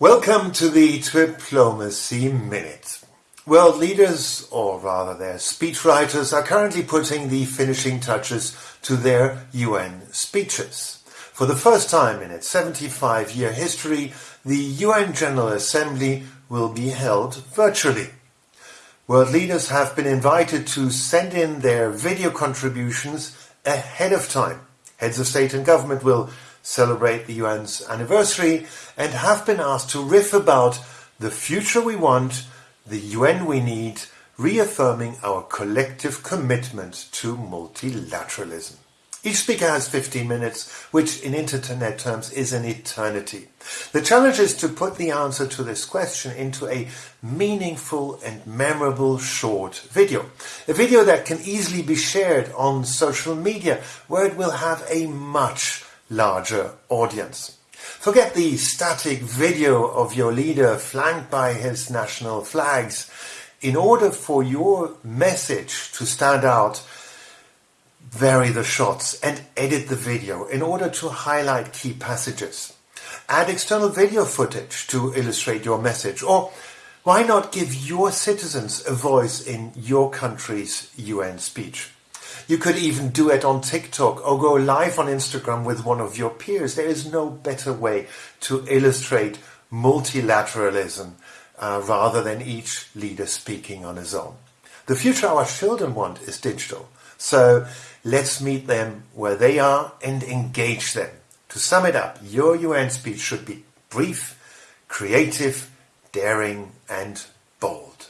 Welcome to the Diplomacy Minute. World leaders, or rather their speechwriters, are currently putting the finishing touches to their UN speeches. For the first time in its 75-year history, the UN General Assembly will be held virtually. World leaders have been invited to send in their video contributions ahead of time. Heads of state and government will celebrate the UN's anniversary and have been asked to riff about the future we want, the UN we need, reaffirming our collective commitment to multilateralism. Each speaker has 15 minutes, which in internet terms is an eternity. The challenge is to put the answer to this question into a meaningful and memorable short video. A video that can easily be shared on social media, where it will have a much larger audience. Forget the static video of your leader flanked by his national flags. In order for your message to stand out, vary the shots and edit the video in order to highlight key passages. Add external video footage to illustrate your message or why not give your citizens a voice in your country's UN speech? You could even do it on TikTok or go live on Instagram with one of your peers. There is no better way to illustrate multilateralism uh, rather than each leader speaking on his own. The future our children want is digital. So let's meet them where they are and engage them. To sum it up, your UN speech should be brief, creative, daring and bold.